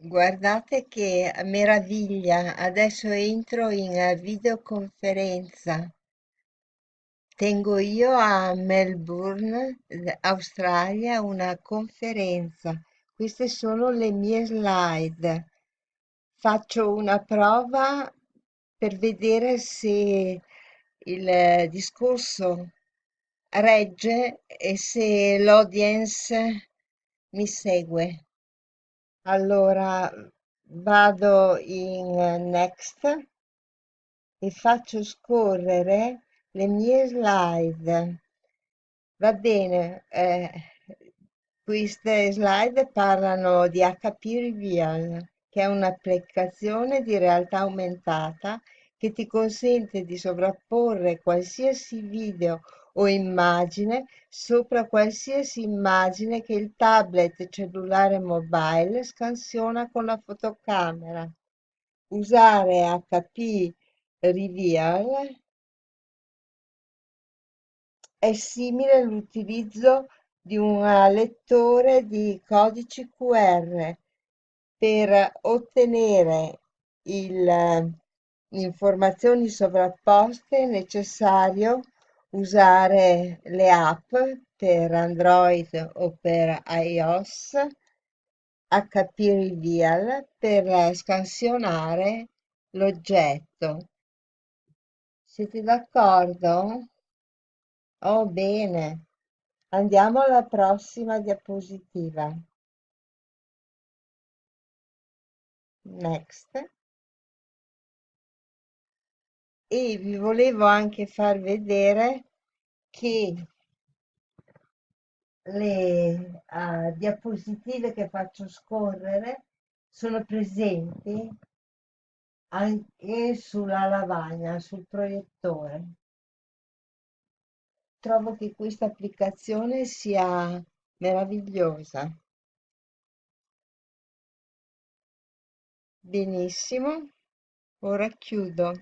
Guardate che meraviglia, adesso entro in eh, videoconferenza. Tengo io a Melbourne, Australia, una conferenza. Queste sono le mie slide. Faccio una prova per vedere se il eh, discorso regge e se l'audience mi segue. Allora vado in eh, Next e faccio scorrere le mie slide. Va bene, eh, queste slide parlano di HP Reveal, che è un'applicazione di realtà aumentata che ti consente di sovrapporre qualsiasi video o immagine sopra qualsiasi immagine che il tablet cellulare mobile scansiona con la fotocamera. Usare HP Reveal è simile all'utilizzo di un lettore di codici QR per ottenere il, informazioni sovrapposte è necessario usare le app per Android o per iOS HP Reveal per scansionare l'oggetto. Siete d'accordo? Oh, bene. Andiamo alla prossima diapositiva. Next. E vi volevo anche far vedere che le uh, diapositive che faccio scorrere sono presenti anche sulla lavagna, sul proiettore. Trovo che questa applicazione sia meravigliosa. Benissimo, ora chiudo.